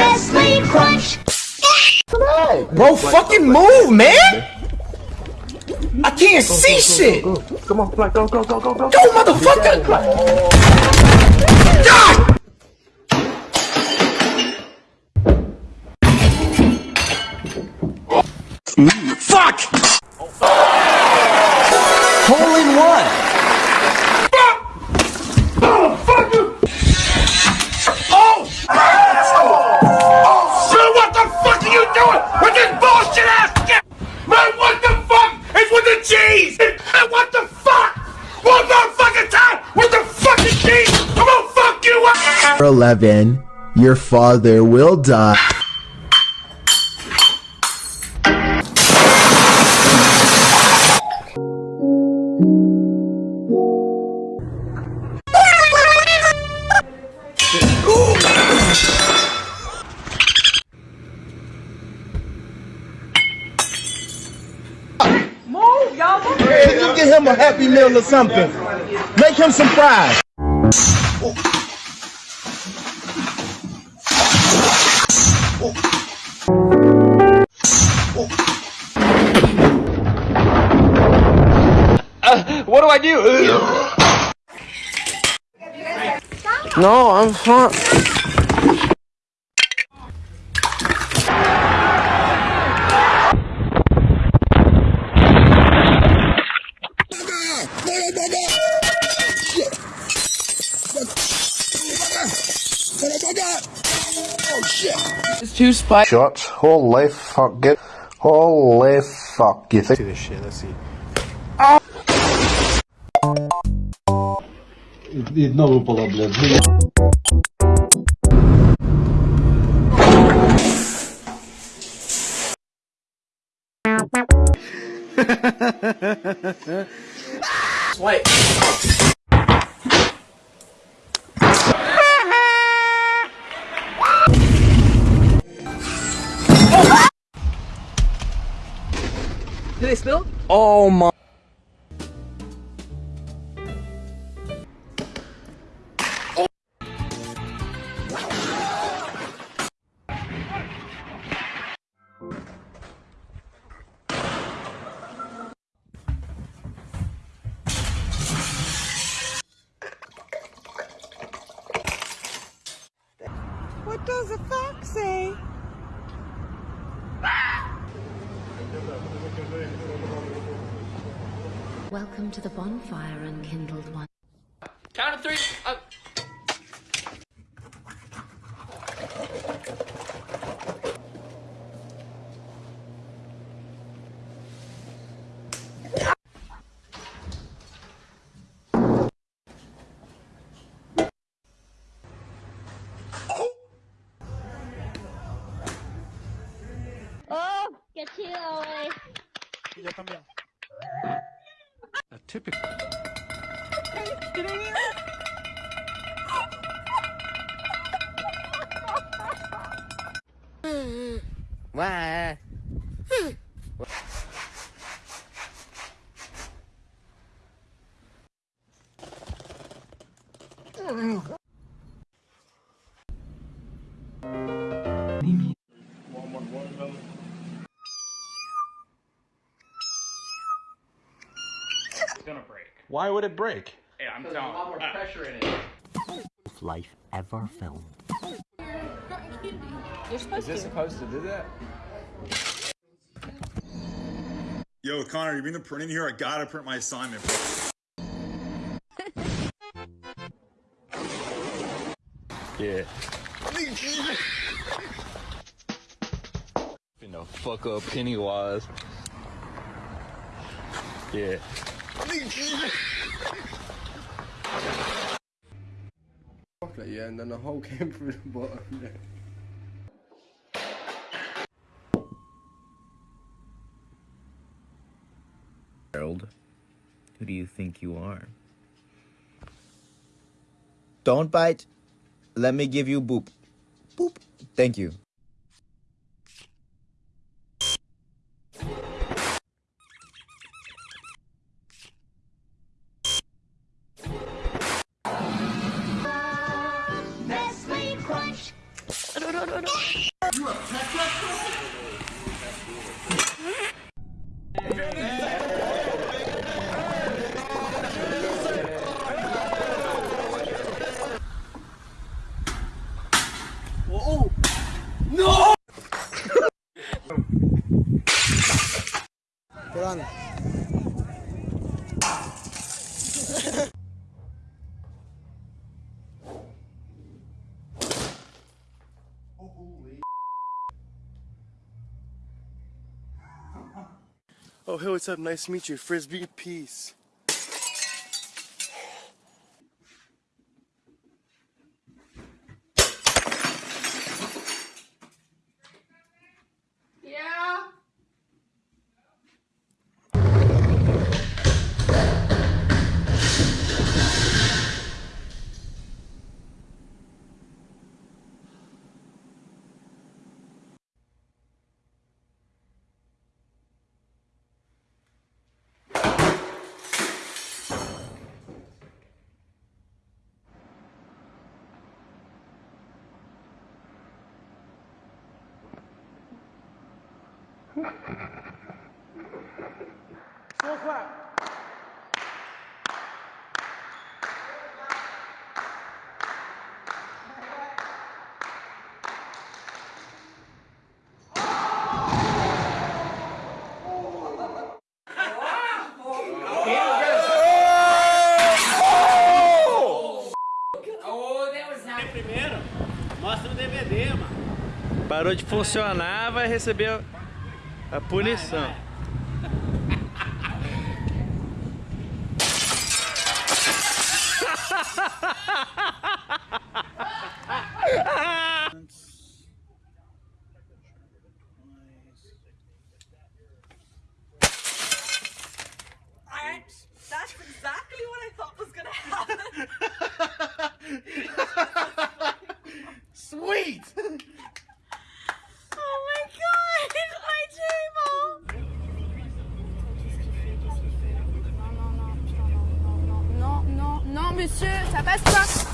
Nestle Crunch. Bro, fucking move, man! I can't see shit! Come on, fly, go, go, go, go, go. Go, motherfucker! God! Fuck! 11, your father will die. Get him a happy meal or something. Make him some fries. Uh, what do I do? No, I'm fine. It's too spicy. Shots. Holy fuck it. Holy fuck. You think? this shit, let's see. І знову було, блядь. Wait. They spill? Oh my. Welcome to the bonfire, unkindled one. Count of three. Uh, Oh, que chido, güey. A typical. Why? It's Why would it break? Yeah, I'm telling you. Uh, pressure in it. Life ever filmed. You're supposed to. supposed to do that? Yo, Connor, you bring the print in here? I gotta print my assignment. Yeah. You know, fuck up Pennywise. Yeah. Yeah, and then the hole came through the bottom. Harold, who do you think you are? Don't bite. Let me give you boop. Boop. Thank you. Aduh! Oh, hey, what's up? Nice to meet you. Frisbee, peace. Slow clap. primeiro, mostra o DVD, mano. Parou de funcionar, vai receber a punição. I, monsieur, ça passe pas!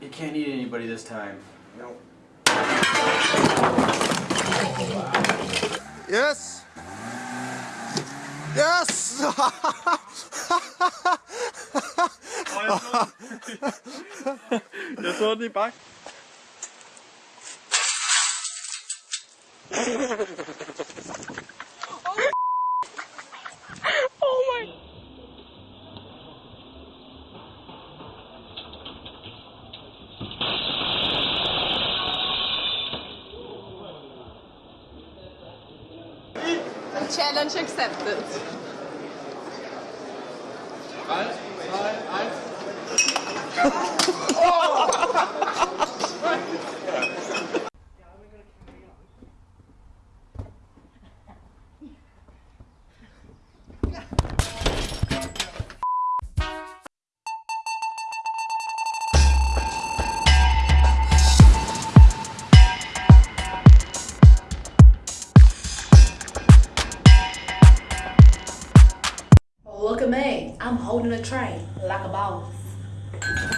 You can't eat anybody this time. Yes! Yes! Eu tô de impacto. Challenge accepted. Eins, zwei, eins. holding a tray like a boss.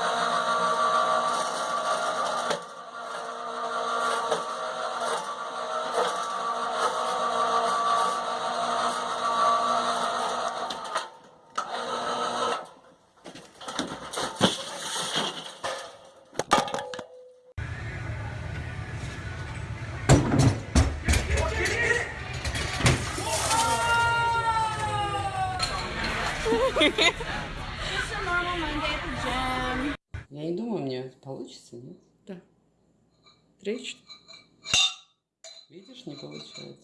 не получается.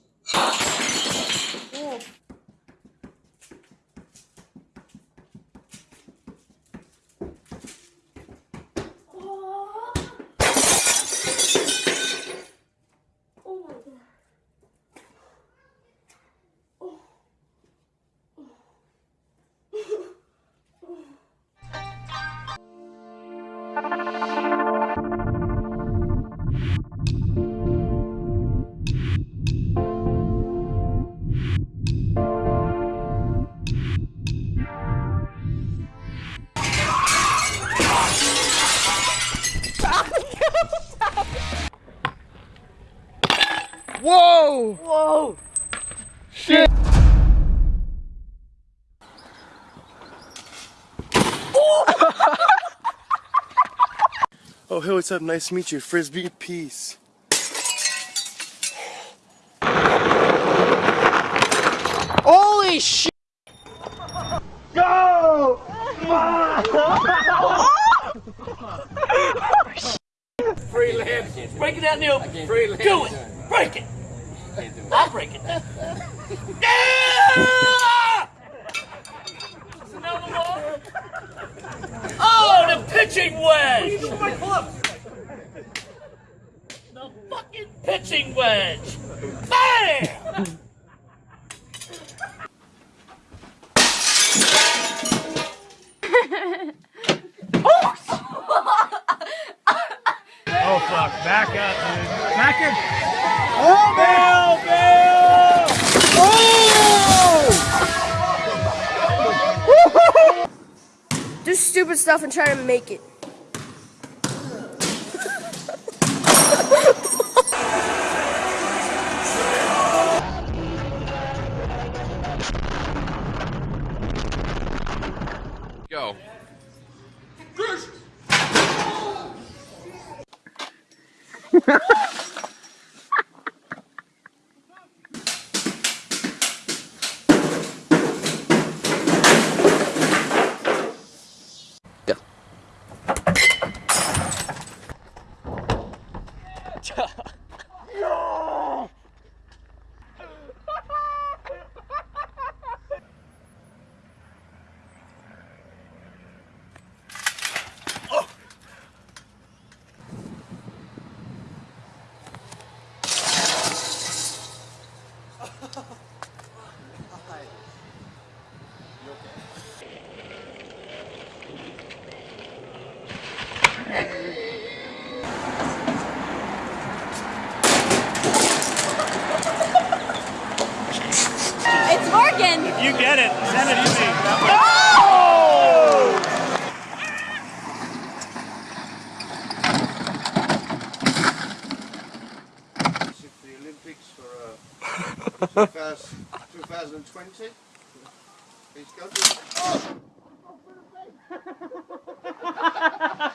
Whoa! Whoa! Shit! Oh, hey, what's up? Nice to meet you. Frisbee, peace. Holy shit! Go! Free land. Break it out, Neil. Free land. Do it. Break it can't do it. I'll break it Yeah! Oh, the pitching wedge! What my club? The fucking pitching wedge! Bam! oh! Fuck, back up, dude. Back in. Oh, Bill, Bill! Oh! Do stupid stuff and try to make it. Ciao. It's Morgan. You get it. Send it to me. The Olympics for uh, 2020. Please go. Damn!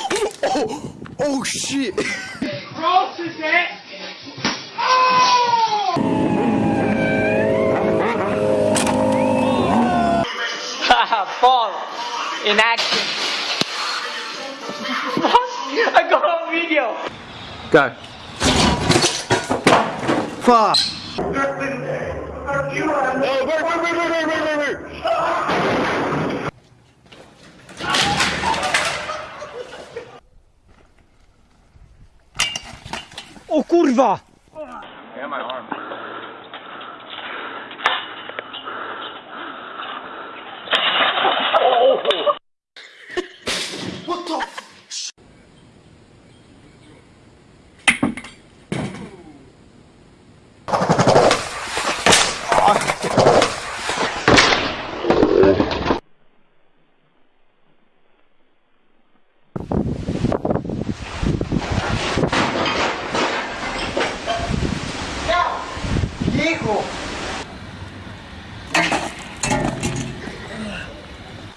oh, oh, oh shit! Crosses it! Oh! Fall in action. What? I got a video. Go. Fuck. No, wait, wait, wait, wait, wait, wait. O kurwa! Yeah, my arm.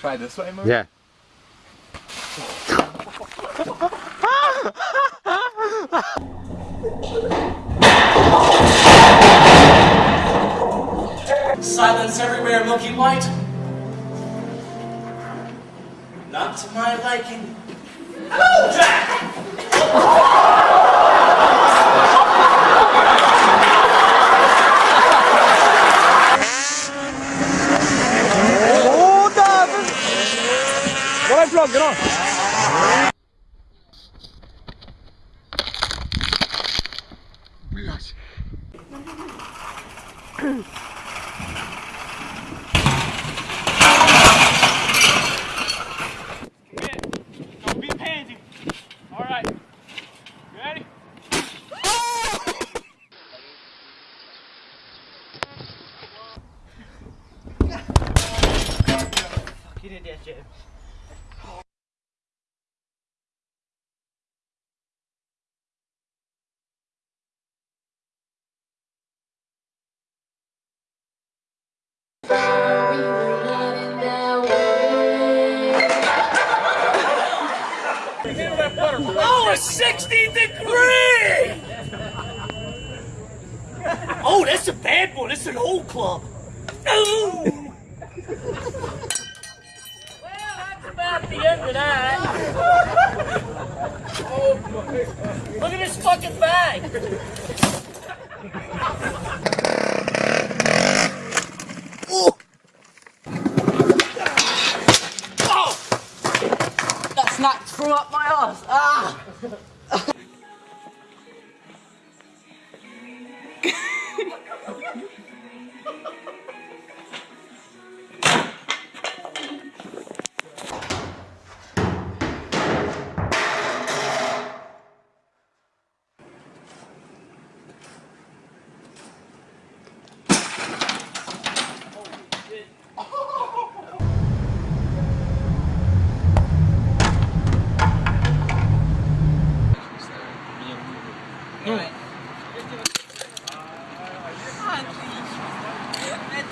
Try this way, Mo? Yeah. Silence everywhere, Milky White. Not to my liking. Jack! on, get on. Блять. Oh, a 60 degree! Oh, that's a bad one. That's an old club. Oh! well, that's about the end of that. Oh, look at this fucking bag. Oh! Oh! That's knocked from up my ass. Ah!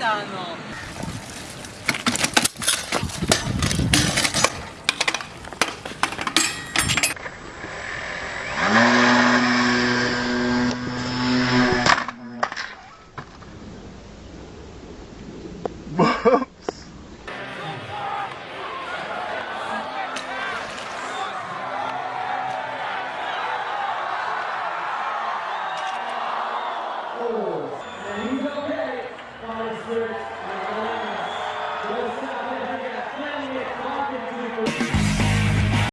Metano. Oh,